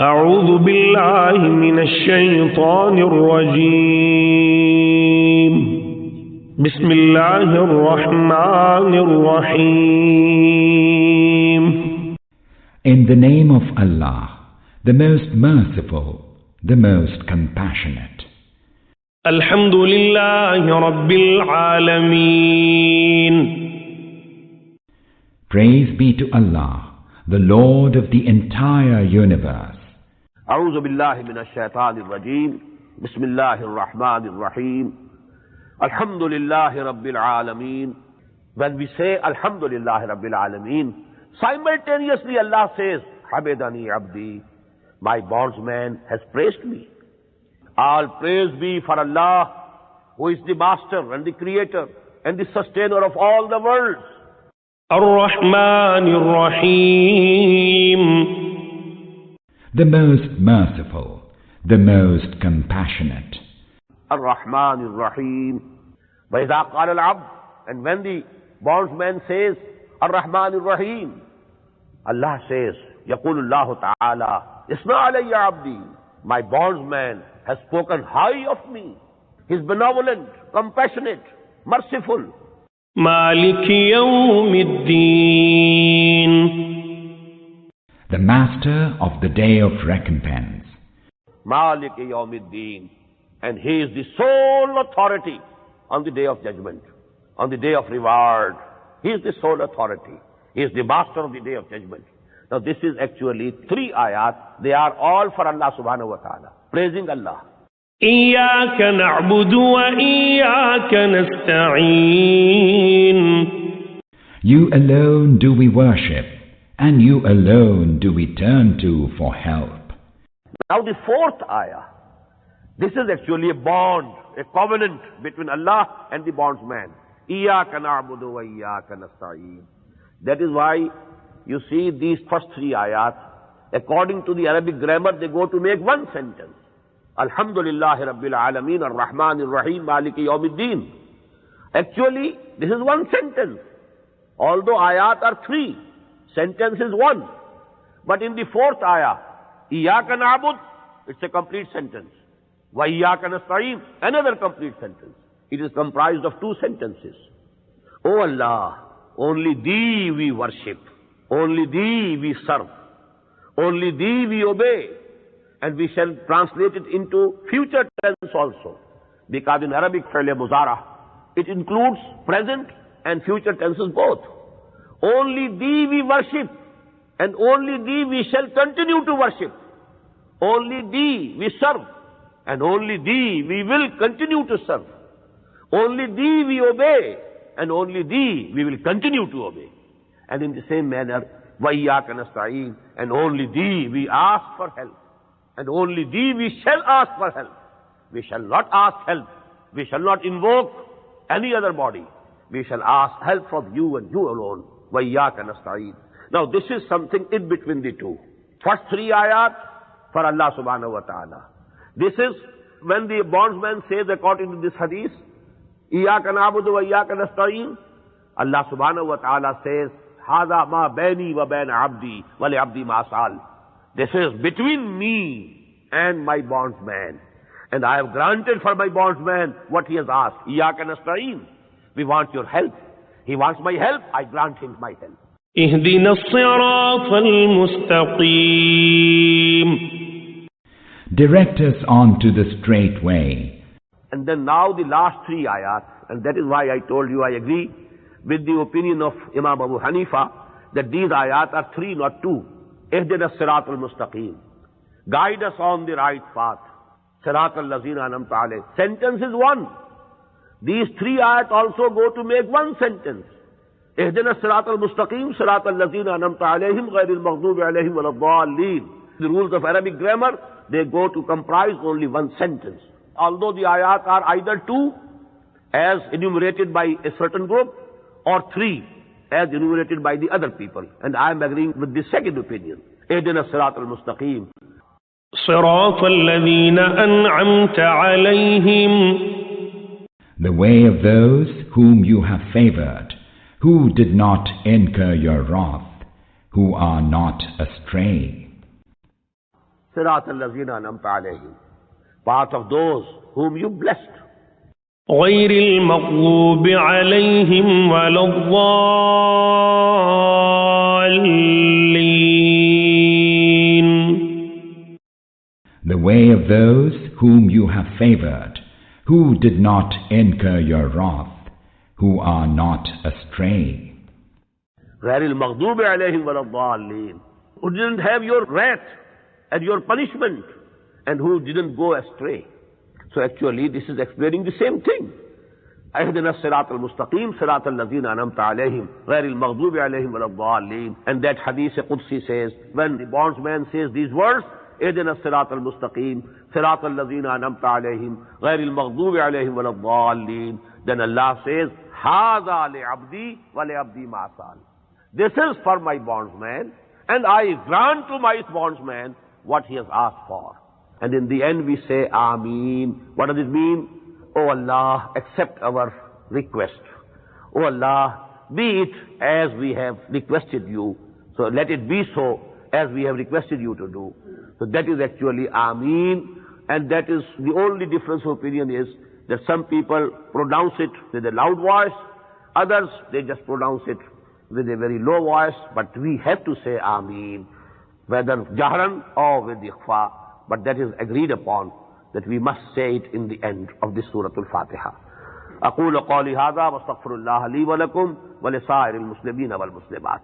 أعوذ بالله من الشيطان الرجيم بسم الله الرحمن الرحيم In the name of Allah, the most merciful, the most compassionate. الحمد لله رب العالمين Praise be to Allah, the Lord of the entire universe. أعوذ بالله من الشيطان الرجيم بسم الله الرحمن الرحيم الحمد لله رب العالمين When we say Alhamdulillah Rabbil Alameen, simultaneously Allah says, Habedani Abdi, my bondsman has praised me. All praise be for Allah, who is the master and the creator and the sustainer of all the worlds. الرحمن الرحيم The most merciful, the most compassionate. Ar-Rahman Ar-Rahim. وَإِذَا قَالَ الْعَبْدُ And when the bondsman says, Ar-Rahman Ar-Rahim, Allah says, يقول الله تعالى, Isna alayya abdi. My bondsman has spoken high of me. He's benevolent, compassionate, merciful. مالك يوم الدين The master of the day of recompense. Malik Yawmiddin. And he is the sole authority on the day of judgment, on the day of reward. He is the sole authority. He is the master of the day of judgment. Now this is actually three ayat. They are all for Allah subhanahu wa ta'ala. Praising Allah. إياك نعبد وإياك نستعين You alone do we worship, and you alone do we turn to for help. Now the fourth ayah. This is actually a bond, a covenant between Allah and the bondsman. Iyaka na'budu wa iyaka. That is why you see these first three ayat, according to the Arabic grammar, they go to make one sentence. Alhamdulillah Rabbil Alameen Ar-Rahman Ar-Rahim Maliki Yawmiddin. Actually, this is one sentence. Although ayat are three, sentence is one. But in the fourth ayah, Iyaka na'bud, it's a complete sentence. Wa iyaka nasta'een, another complete sentence. It is comprised of two sentences. O Allah, only Thee we worship. Only Thee we serve. Only Thee we obey. And we shall translate it into future tense also. Because in Arabic, فعل muzara, it includes present and future tenses both. Only thee we worship and only thee we shall continue to worship. Only thee we serve and only thee we will continue to serve. Only thee we obey and only thee we will continue to obey. And in the same manner, وَيَّاكَ نَسْتَعِينَ And only thee we ask for help. And only thee we shall ask for help. We shall not ask help. We shall not invoke any other body. We shall ask help from you and you alone. وَإِيَّاكَ نَسْتَعِينَ Now this is something in between the two. First three ayat for Allah subhanahu wa ta'ala. This is when the bondsman says according to this hadith, إِيَّاكَ نَعْبُدُ وَإِيَّاكَ نَسْتَعِينَ Allah subhanahu wa ta'ala says, هَذَا مَا بَيْنِي وَبَيْنَ عَبْدِي وَلِعَبْدِي مَا سَأَلَ This is between me and my bondsman. And I have granted for my bondsman what he has asked. إِيَّاكَ نَسْتَعِينَ We want your help. He wants my help, I grant him my help. اهدنا الصراط المستقيم Direct us on to the straight way. And then now the last three ayat, and that is why I told you I agree with the opinion of Imam Abu Hanifa that these ayat are three, not two. Ihdina sirat al-mustaqim. Guide us on the right path. Sirat al-lazina anamta alayh. Sentence is one. These three ayat also go to make one sentence. اهدنا الصراط المستقيم صراط الذين أنعمت عليهم غير المغضوب عليهم ولا الضالين The rules of Arabic grammar, they go to comprise only one sentence. Although the ayat are either two, as enumerated by a certain group, or three, as enumerated by the other people. And I am agreeing with the second opinion. اهدنا الصراط المستقيم صراط الذين أنعمت عليهم The way of those whom you have favored, who did not incur your wrath, who are not astray. صراط الذين أنعمت عليهم. Part of those whom you blessed. غير المغضوب عليهم ولا الضالين The way of those whom you have favored, who did not incur your wrath, who are not astray. غير المغضوب عليهم ولا الضالين. Who didn't have your wrath and your punishment and who didn't go astray. So actually this is explaining the same thing. اهدنا الصراط المستقيم صراط الذين أنعمت عليهم غير المغضوب عليهم ولا الضالين and that hadith Qudsi says when the bondsman says these words اے دن سلاط المستقیم سلاط الزین نمت علیہم غیر المقوب علیہم ولین دین اللہ سیز حاض ابدی ول ابدی ماسال this is for my bondsman and I grant to my bondsman what he's آس for and in the end we say amen what is mean O Allah accept our request O Allah be it as we have requested you so let it be so as we have requested you to do So that is actually Ameen. And that is the only difference of opinion is that some people pronounce it with a loud voice, others they just pronounce it with a very low voice, but we have to say Ameen, whether Jahran or with Ikhfa, but that is agreed upon that we must say it in the end of this Surah Al-Fatiha. أقول قولي هذا واستغفر الله لي ولكم ولسائر المسلمين والمسلمات